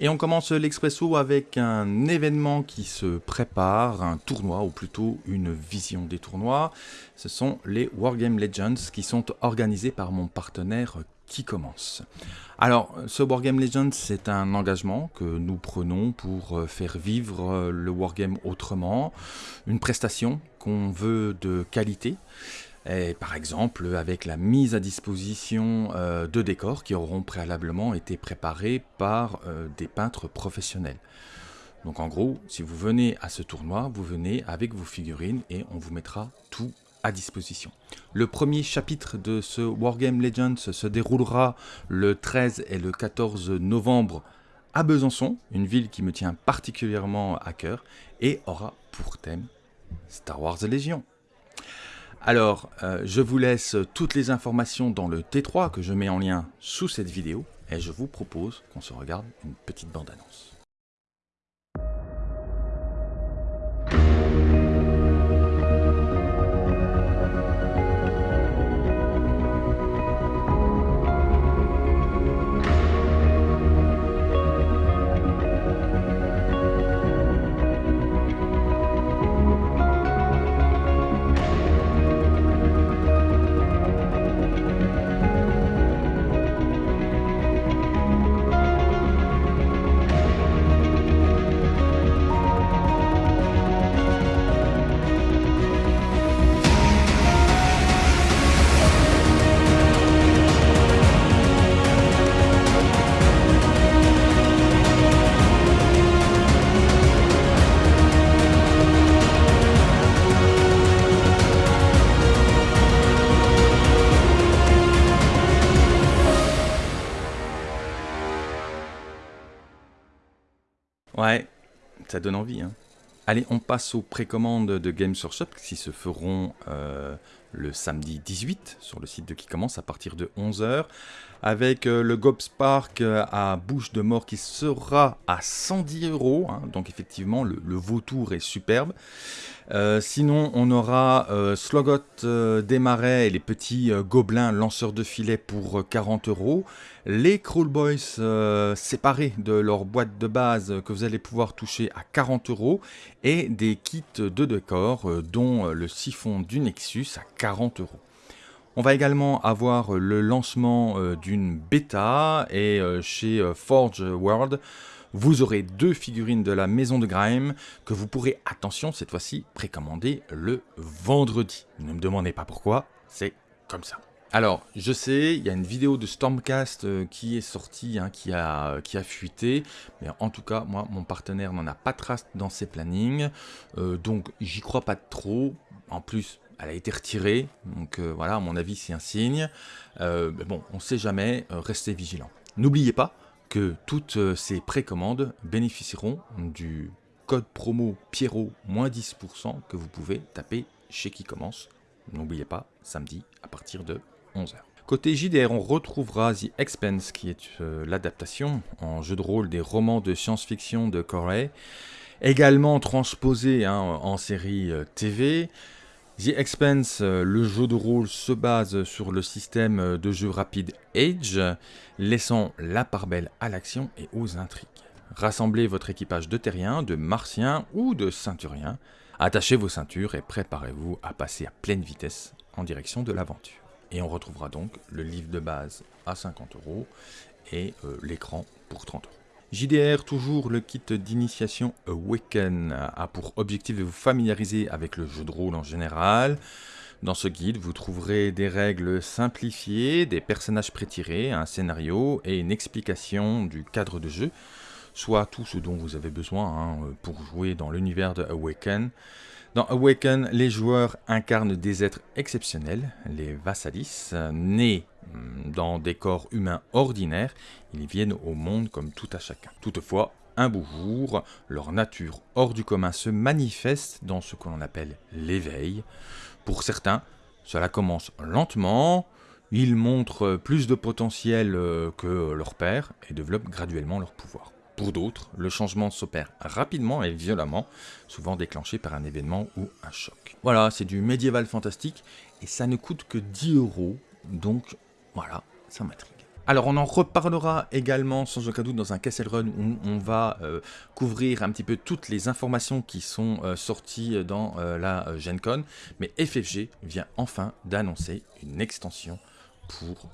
Et on commence l'expresso avec un événement qui se prépare, un tournoi, ou plutôt une vision des tournois. Ce sont les Wargame Legends qui sont organisés par mon partenaire qui commence. Alors, ce Wargame Legends, c'est un engagement que nous prenons pour faire vivre le Wargame autrement, une prestation qu'on veut de qualité, par exemple avec la mise à disposition euh, de décors qui auront préalablement été préparés par euh, des peintres professionnels. Donc en gros, si vous venez à ce tournoi, vous venez avec vos figurines et on vous mettra tout à disposition. Le premier chapitre de ce Wargame Legends se déroulera le 13 et le 14 novembre à Besançon, une ville qui me tient particulièrement à cœur, et aura pour thème Star Wars Légion. Alors, euh, je vous laisse toutes les informations dans le T3 que je mets en lien sous cette vidéo, et je vous propose qu'on se regarde une petite bande-annonce. Ouais, ça donne envie. Hein. Allez, on passe aux précommandes de Games Workshop qui se feront euh, le samedi 18 sur le site de qui commence à partir de 11h avec euh, le Gobs Park euh, à Bouche de Mort qui sera à 110 euros. Hein. donc effectivement, le, vautour est superbe. Euh, sinon, on aura Slogot des Marais et les petits gobelins lanceurs de filets pour 40 euros. Les Crawl Boys séparés de leur boîte de base que vous allez pouvoir toucher à 40 euros. Et des kits de décor, dont le siphon du Nexus à 40 euros. On va également avoir le lancement euh, d'une bêta et euh, chez euh, Forge World, vous aurez deux figurines de la maison de Grime que vous pourrez, attention cette fois-ci, précommander le vendredi. Ne me demandez pas pourquoi, c'est comme ça. Alors, je sais, il y a une vidéo de Stormcast qui est sortie, hein, qui, a, qui a fuité, mais en tout cas, moi, mon partenaire n'en a pas trace dans ses plannings, donc j'y crois pas trop. En plus, elle a été retirée, donc euh, voilà, à mon avis, c'est un signe. Euh, mais bon, on ne sait jamais, euh, restez vigilants. N'oubliez pas que toutes ces précommandes bénéficieront du code promo Pierrot moins 10% que vous pouvez taper chez qui commence. N'oubliez pas, samedi à partir de 11h. Côté JDR, on retrouvera The Expense, qui est l'adaptation en jeu de rôle des romans de science-fiction de Corey, également transposé hein, en série TV. The Expense, euh, le jeu de rôle se base sur le système euh, de jeu rapide Age, laissant la part belle à l'action et aux intrigues. Rassemblez votre équipage de terriens, de martiens ou de ceinturiens, attachez vos ceintures et préparez-vous à passer à pleine vitesse en direction de l'aventure. Et on retrouvera donc le livre de base à 50 euros et euh, l'écran pour 30 euros. JDR, toujours le kit d'initiation Awaken, a pour objectif de vous familiariser avec le jeu de rôle en général. Dans ce guide, vous trouverez des règles simplifiées, des personnages prétirés, un scénario et une explication du cadre de jeu, soit tout ce dont vous avez besoin hein, pour jouer dans l'univers de Awaken. Dans Awaken, les joueurs incarnent des êtres exceptionnels, les Vassalis, nés dans des corps humains ordinaires, ils viennent au monde comme tout à chacun. Toutefois, un beau jour, leur nature hors du commun se manifeste dans ce que l'on appelle l'éveil. Pour certains, cela commence lentement, ils montrent plus de potentiel euh, que leur père et développent graduellement leur pouvoir. Pour d'autres, le changement s'opère rapidement et violemment, souvent déclenché par un événement ou un choc. Voilà, c'est du médiéval fantastique et ça ne coûte que 10 euros, donc voilà, ça m'intrigue. Alors on en reparlera également sans aucun doute dans un Castle Run où on va euh, couvrir un petit peu toutes les informations qui sont euh, sorties dans euh, la Gen Con. Mais FFG vient enfin d'annoncer une extension pour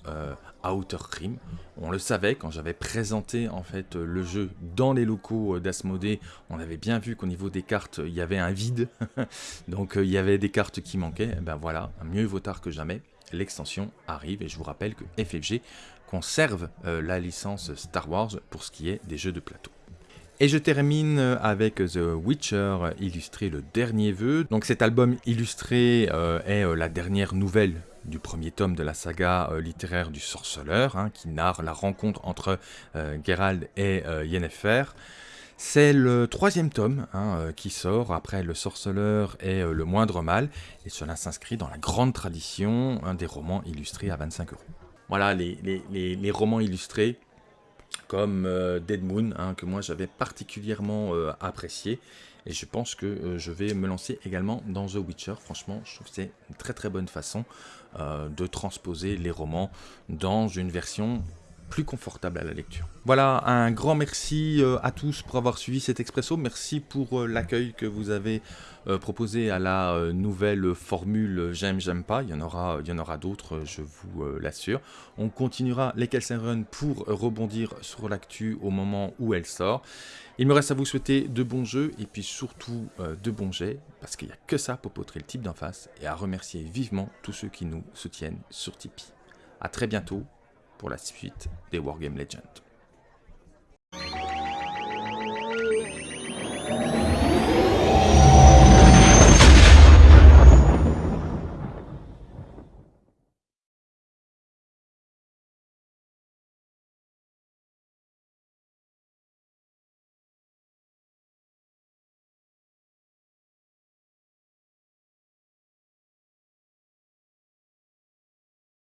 Outer Rim. On le savait quand j'avais présenté en fait le jeu dans les locaux d'Asmodée, on avait bien vu qu'au niveau des cartes il y avait un vide, donc il y avait des cartes qui manquaient. Et ben voilà, mieux vaut tard que jamais l'extension arrive et je vous rappelle que FFG conserve euh, la licence Star Wars pour ce qui est des jeux de plateau. Et je termine avec The Witcher illustré le dernier vœu. Donc cet album illustré euh, est euh, la dernière nouvelle du premier tome de la saga littéraire du sorceleur, hein, qui narre la rencontre entre Geralt et Yennefer. C'est le troisième tome hein, qui sort après Le Sorceleur et Le Moindre Mal, et cela s'inscrit dans la grande tradition des romans illustrés à 25 euros voilà, les, romans illustrés comme euh, Dead Moon, hein, que moi j'avais particulièrement euh, apprécié. Et je pense que euh, je vais me lancer également dans The Witcher. Franchement, je trouve que c'est une très très bonne façon de transposer les romans dans une version plus confortable à la lecture. Voilà, un grand merci euh, à tous pour avoir suivi cet expresso. Merci pour euh, l'accueil que vous avez euh, proposé à la nouvelle formule J'aime, j'aime pas. Il y en aura, il y en aura d'autres, je vous l'assure. On continuera les Kelsen Run pour rebondir sur l'actu au moment où elle sort. Il me reste à vous souhaiter de bons jeux et puis surtout de bons jets parce qu'il n'y a que ça pour potrer le type d'en face et à remercier vivement tous ceux qui nous soutiennent sur Tipeee. A très bientôt pour la suite des Wargame Legends.